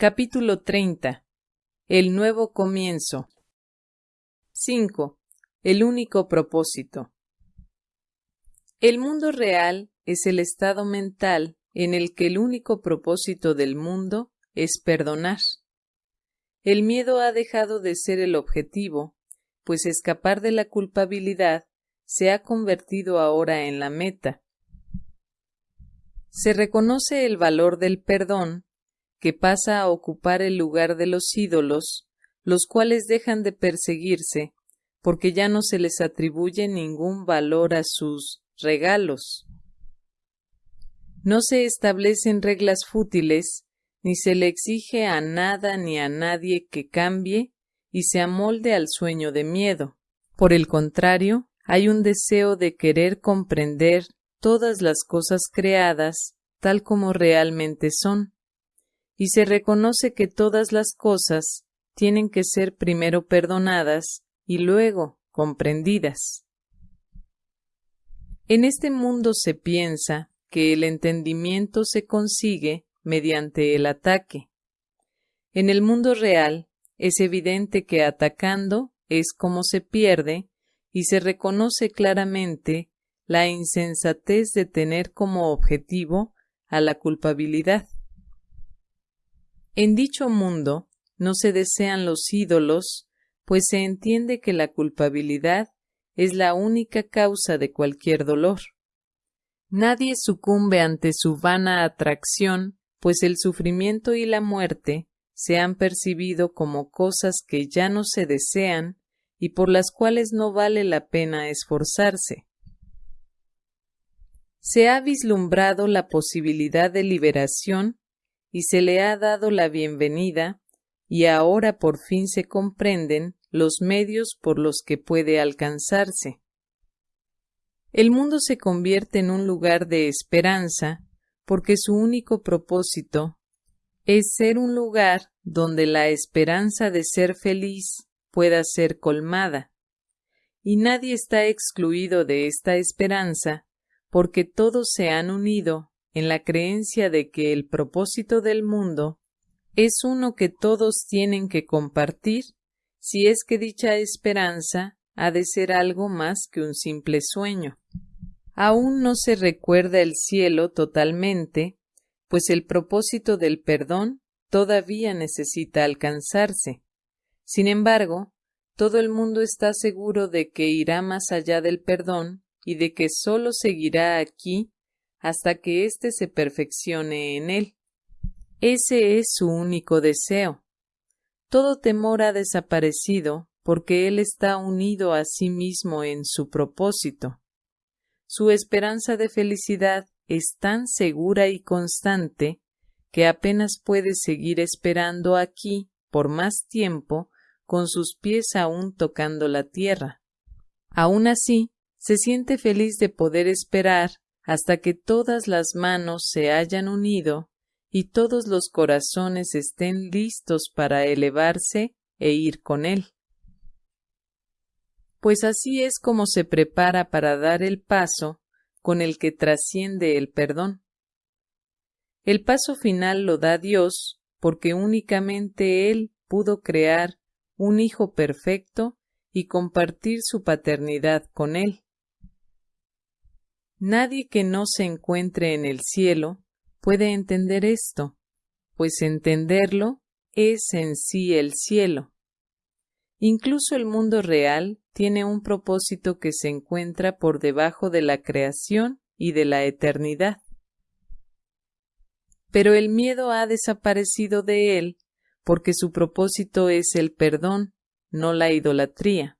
Capítulo 30. El nuevo comienzo. 5. El único propósito. El mundo real es el estado mental en el que el único propósito del mundo es perdonar. El miedo ha dejado de ser el objetivo, pues escapar de la culpabilidad se ha convertido ahora en la meta. Se reconoce el valor del perdón, que pasa a ocupar el lugar de los ídolos, los cuales dejan de perseguirse, porque ya no se les atribuye ningún valor a sus regalos. No se establecen reglas fútiles, ni se le exige a nada ni a nadie que cambie y se amolde al sueño de miedo. Por el contrario, hay un deseo de querer comprender todas las cosas creadas tal como realmente son, y se reconoce que todas las cosas tienen que ser primero perdonadas y luego comprendidas. En este mundo se piensa que el entendimiento se consigue mediante el ataque. En el mundo real es evidente que atacando es como se pierde y se reconoce claramente la insensatez de tener como objetivo a la culpabilidad. En dicho mundo no se desean los ídolos, pues se entiende que la culpabilidad es la única causa de cualquier dolor. Nadie sucumbe ante su vana atracción, pues el sufrimiento y la muerte se han percibido como cosas que ya no se desean y por las cuales no vale la pena esforzarse. Se ha vislumbrado la posibilidad de liberación y se le ha dado la bienvenida y ahora por fin se comprenden los medios por los que puede alcanzarse. El mundo se convierte en un lugar de esperanza porque su único propósito es ser un lugar donde la esperanza de ser feliz pueda ser colmada. Y nadie está excluido de esta esperanza porque todos se han unido en la creencia de que el propósito del mundo es uno que todos tienen que compartir si es que dicha esperanza ha de ser algo más que un simple sueño. Aún no se recuerda el cielo totalmente, pues el propósito del perdón todavía necesita alcanzarse. Sin embargo, todo el mundo está seguro de que irá más allá del perdón y de que sólo seguirá aquí hasta que éste se perfeccione en él. Ese es su único deseo. Todo temor ha desaparecido porque él está unido a sí mismo en su propósito. Su esperanza de felicidad es tan segura y constante que apenas puede seguir esperando aquí por más tiempo con sus pies aún tocando la tierra. Aun así, se siente feliz de poder esperar hasta que todas las manos se hayan unido y todos los corazones estén listos para elevarse e ir con él. Pues así es como se prepara para dar el paso con el que trasciende el perdón. El paso final lo da Dios porque únicamente Él pudo crear un Hijo perfecto y compartir su paternidad con Él. Nadie que no se encuentre en el cielo puede entender esto, pues entenderlo es en sí el cielo. Incluso el mundo real tiene un propósito que se encuentra por debajo de la creación y de la eternidad. Pero el miedo ha desaparecido de él porque su propósito es el perdón, no la idolatría.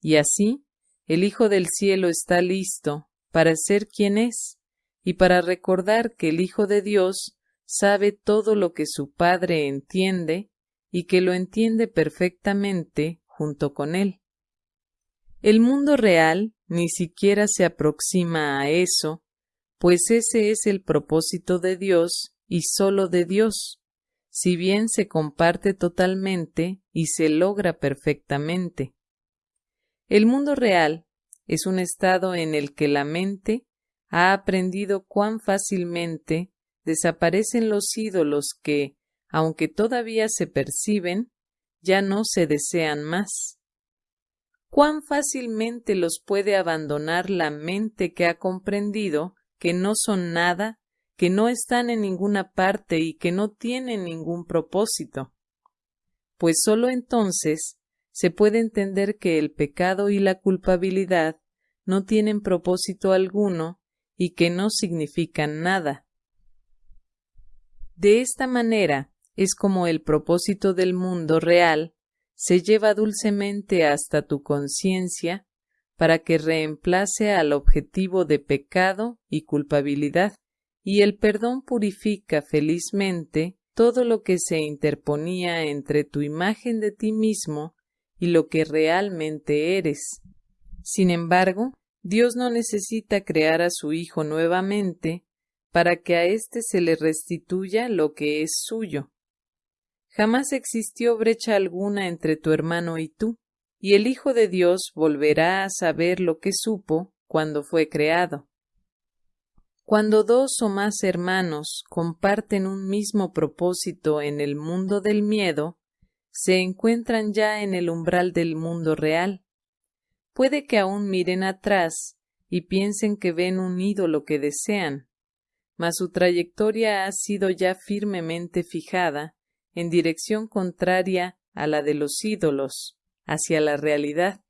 Y así, el Hijo del Cielo está listo para ser quien es y para recordar que el Hijo de Dios sabe todo lo que su Padre entiende y que lo entiende perfectamente junto con él. El mundo real ni siquiera se aproxima a eso, pues ese es el propósito de Dios y sólo de Dios, si bien se comparte totalmente y se logra perfectamente. El mundo real es un estado en el que la mente ha aprendido cuán fácilmente desaparecen los ídolos que, aunque todavía se perciben, ya no se desean más. ¿Cuán fácilmente los puede abandonar la mente que ha comprendido que no son nada, que no están en ninguna parte y que no tienen ningún propósito? Pues sólo entonces se puede entender que el pecado y la culpabilidad no tienen propósito alguno y que no significan nada. De esta manera es como el propósito del mundo real se lleva dulcemente hasta tu conciencia para que reemplace al objetivo de pecado y culpabilidad, y el perdón purifica felizmente todo lo que se interponía entre tu imagen de ti mismo y lo que realmente eres. Sin embargo, Dios no necesita crear a su Hijo nuevamente para que a éste se le restituya lo que es suyo. Jamás existió brecha alguna entre tu hermano y tú, y el Hijo de Dios volverá a saber lo que supo cuando fue creado. Cuando dos o más hermanos comparten un mismo propósito en el mundo del miedo, se encuentran ya en el umbral del mundo real. Puede que aún miren atrás y piensen que ven un ídolo que desean, mas su trayectoria ha sido ya firmemente fijada en dirección contraria a la de los ídolos, hacia la realidad.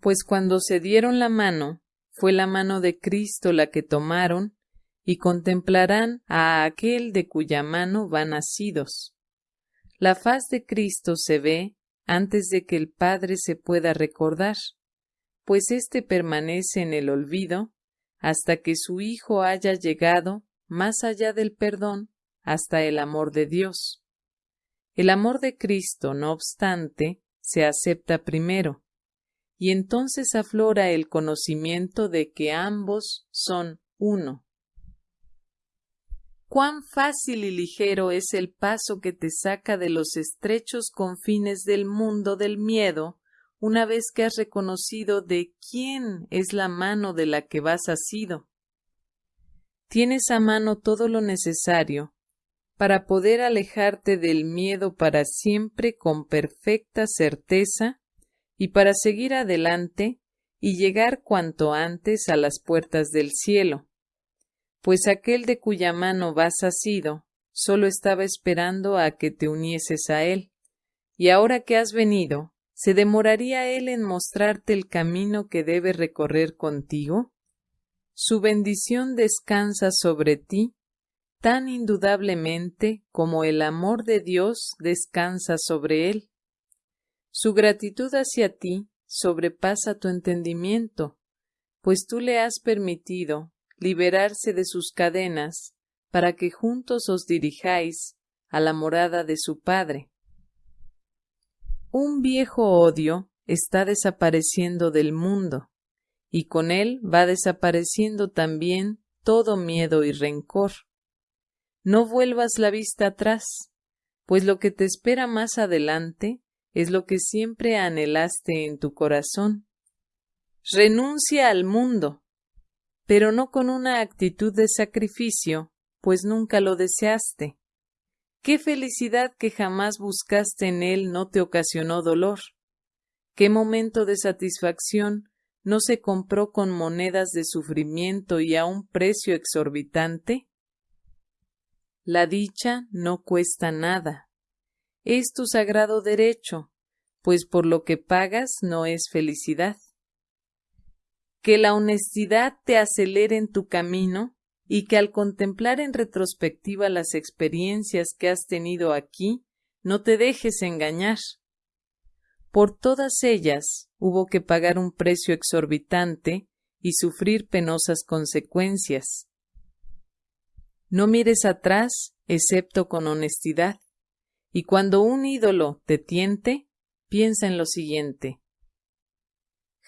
Pues cuando se dieron la mano, fue la mano de Cristo la que tomaron, y contemplarán a aquel de cuya mano van nacidos. La faz de Cristo se ve antes de que el Padre se pueda recordar, pues éste permanece en el olvido hasta que su Hijo haya llegado más allá del perdón hasta el amor de Dios. El amor de Cristo, no obstante, se acepta primero, y entonces aflora el conocimiento de que ambos son uno. Cuán fácil y ligero es el paso que te saca de los estrechos confines del mundo del miedo una vez que has reconocido de quién es la mano de la que vas asido. Tienes a mano todo lo necesario para poder alejarte del miedo para siempre con perfecta certeza y para seguir adelante y llegar cuanto antes a las puertas del cielo, pues aquel de cuya mano vas asido solo estaba esperando a que te unieses a él, y ahora que has venido, ¿se demoraría él en mostrarte el camino que debe recorrer contigo? Su bendición descansa sobre ti tan indudablemente como el amor de Dios descansa sobre él. Su gratitud hacia ti sobrepasa tu entendimiento, pues tú le has permitido liberarse de sus cadenas para que juntos os dirijáis a la morada de su Padre. Un viejo odio está desapareciendo del mundo, y con él va desapareciendo también todo miedo y rencor. No vuelvas la vista atrás, pues lo que te espera más adelante es lo que siempre anhelaste en tu corazón. Renuncia al mundo, pero no con una actitud de sacrificio, pues nunca lo deseaste. ¿Qué felicidad que jamás buscaste en él no te ocasionó dolor? ¿Qué momento de satisfacción no se compró con monedas de sufrimiento y a un precio exorbitante? La dicha no cuesta nada. Es tu sagrado derecho, pues por lo que pagas no es felicidad. Que la honestidad te acelere en tu camino y que al contemplar en retrospectiva las experiencias que has tenido aquí, no te dejes engañar. Por todas ellas hubo que pagar un precio exorbitante y sufrir penosas consecuencias. No mires atrás excepto con honestidad, y cuando un ídolo te tiente, piensa en lo siguiente.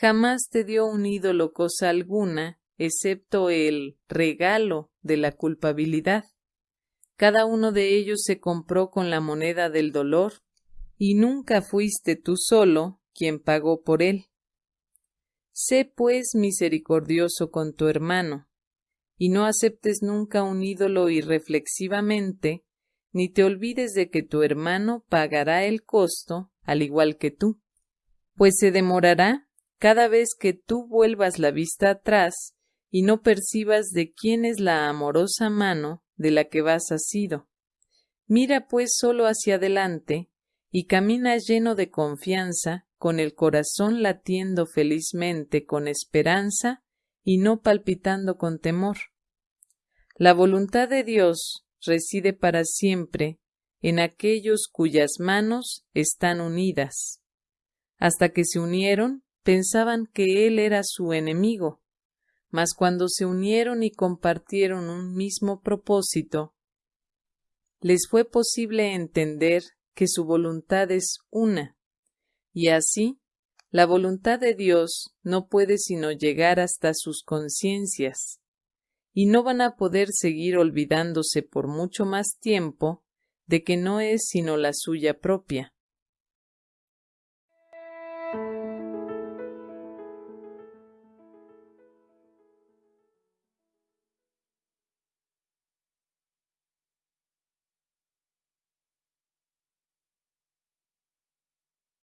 Jamás te dio un ídolo cosa alguna, excepto el regalo de la culpabilidad. Cada uno de ellos se compró con la moneda del dolor, y nunca fuiste tú solo quien pagó por él. Sé pues misericordioso con tu hermano, y no aceptes nunca un ídolo irreflexivamente ni te olvides de que tu hermano pagará el costo al igual que tú, pues se demorará cada vez que tú vuelvas la vista atrás y no percibas de quién es la amorosa mano de la que vas asido. Mira pues solo hacia adelante y camina lleno de confianza, con el corazón latiendo felizmente con esperanza y no palpitando con temor. La voluntad de Dios reside para siempre en aquellos cuyas manos están unidas. Hasta que se unieron, pensaban que Él era su enemigo, mas cuando se unieron y compartieron un mismo propósito, les fue posible entender que su voluntad es una, y así la voluntad de Dios no puede sino llegar hasta sus conciencias, y no van a poder seguir olvidándose por mucho más tiempo de que no es sino la suya propia.